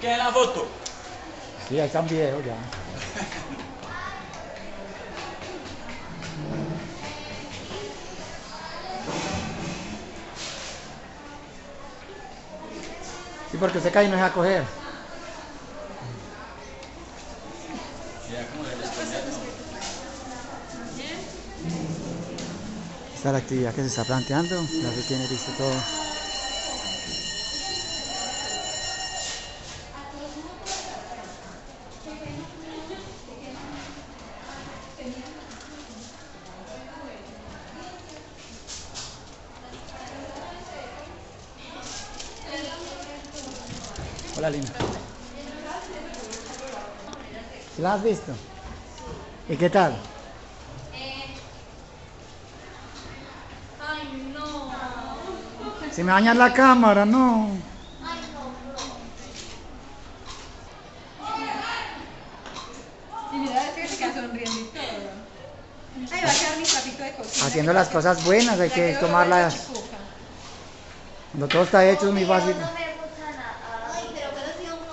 ¿Qué la foto? Sí, ahí están videos ya. Sí, porque usted cae y no se va a coger. Esta es la actividad que se está planteando, ya se tiene listo todo. Hola Lina. ¿Sí la has visto? ¿Y qué tal? Ay, no. Si me dañan la cámara, no. Y mira, es que se queda sonriendo y todo. Ay, va a quedar mi trapito de cocina. Haciendo las cosas buenas hay que tomarlas. Cuando todo está hecho es muy fácil. No me gusta nada. Ay, pero que no sido uno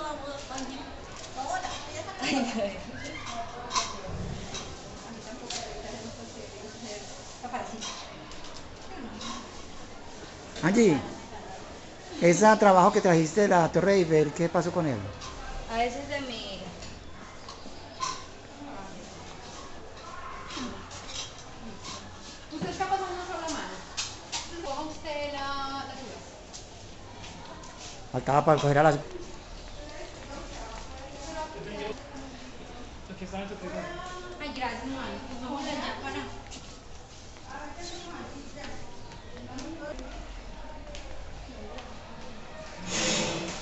Hola, Angie, ese trabajo que trajiste de la Torre Eiffel, ¿qué pasó con él? A veces de mi hija. ¿Usted está pasando una sola mano? Coja usted la, la. Faltaba para coger a las... Ay, gracias, mano. Vamos a dañar para.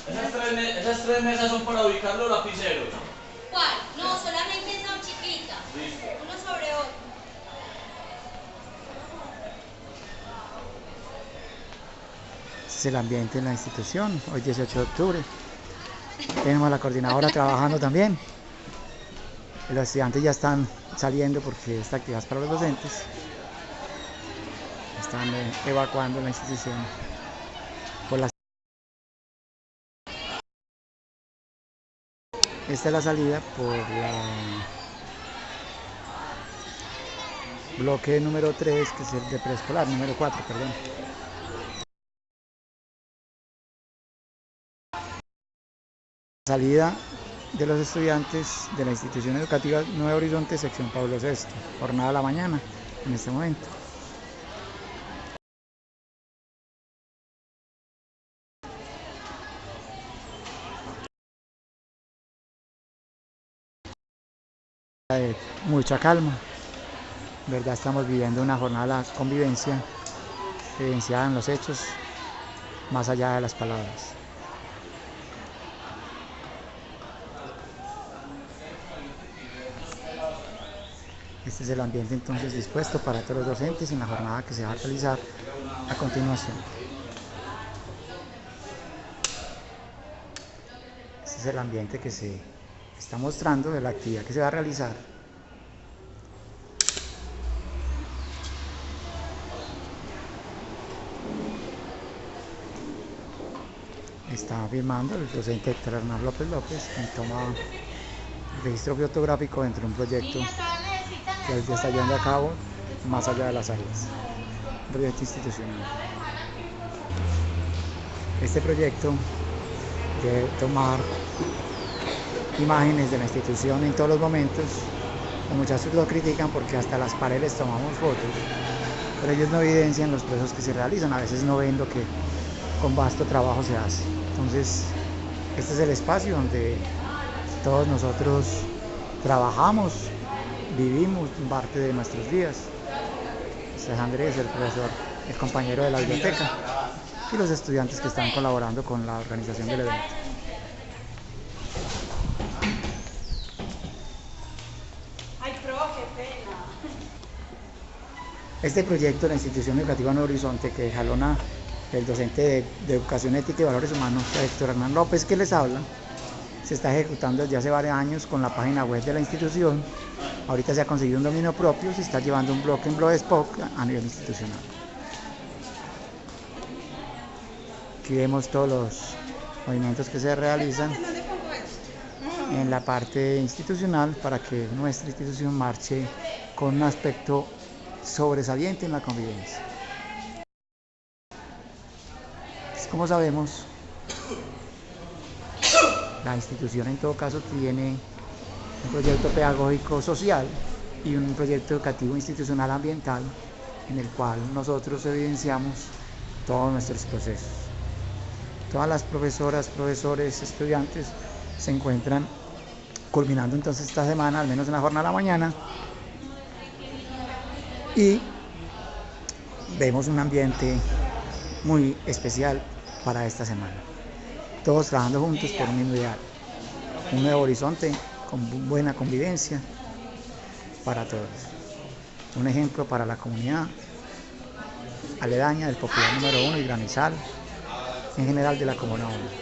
Esas tres, me- esas tres mesas son para ubicar los lapiceros. ¿Cuál? No, solamente son chiquitas. Listo. Uno sobre otro. Ese es el ambiente en la institución, hoy 18 de octubre. Tenemos a la coordinadora trabajando también. Los estudiantes ya están saliendo porque esta actividad es para los docentes. Están eh, evacuando la institución por las Esta es la salida por la bloque número 3, que es el de preescolar, número 4, perdón. Salida de los estudiantes de la institución educativa Nuevo Horizonte, sección Pablo VI, jornada a la mañana, en este momento. mucha calma. ¿Verdad? Estamos viviendo una jornada de convivencia evidenciada en los hechos, más allá de las palabras. Este es el ambiente entonces dispuesto para todos los docentes en la jornada que se va a realizar a continuación. Este es el ambiente que se está mostrando de la actividad que se va a realizar. Está firmando el docente Héctor Hernán López López, quien toma registro fotográfico dentro de un proyecto que ya está llevando a cabo más allá de las áreas. Un proyecto institucional. Este proyecto de tomar imágenes de la institución en todos los momentos. Los muchachos lo critican porque hasta las paredes tomamos fotos, pero ellos no evidencian los procesos que se realizan, a veces no ven lo que con vasto trabajo se hace. Entonces, este es el espacio donde todos nosotros trabajamos, vivimos parte de nuestros días. Este es Andrés, el profesor, el compañero de la biblioteca y los estudiantes que están colaborando con la organización del evento. Este proyecto de la institución educativa Nuevo Horizonte que jalona el docente de, de Educación Ética y Valores Humanos, Héctor Hernán López, que les habla, se está ejecutando desde hace varios años con la página web de la institución. Ahorita se ha conseguido un dominio propio, se está llevando un bloque en Blogspot a nivel institucional. Aquí vemos todos los movimientos que se realizan. En la parte institucional para que nuestra institución marche con un aspecto sobresaliente en la convivencia. Pues, como sabemos, la institución en todo caso tiene un proyecto pedagógico social y un proyecto educativo institucional ambiental en el cual nosotros evidenciamos todos nuestros procesos. Todas las profesoras, profesores, estudiantes se encuentran culminando entonces esta semana, al menos en la jornada de la mañana, y vemos un ambiente muy especial para esta semana. Todos trabajando juntos por un ideal, un nuevo horizonte buena convivencia para todos. Un ejemplo para la comunidad aledaña del popular número uno y granizal, en general de la comuna 1.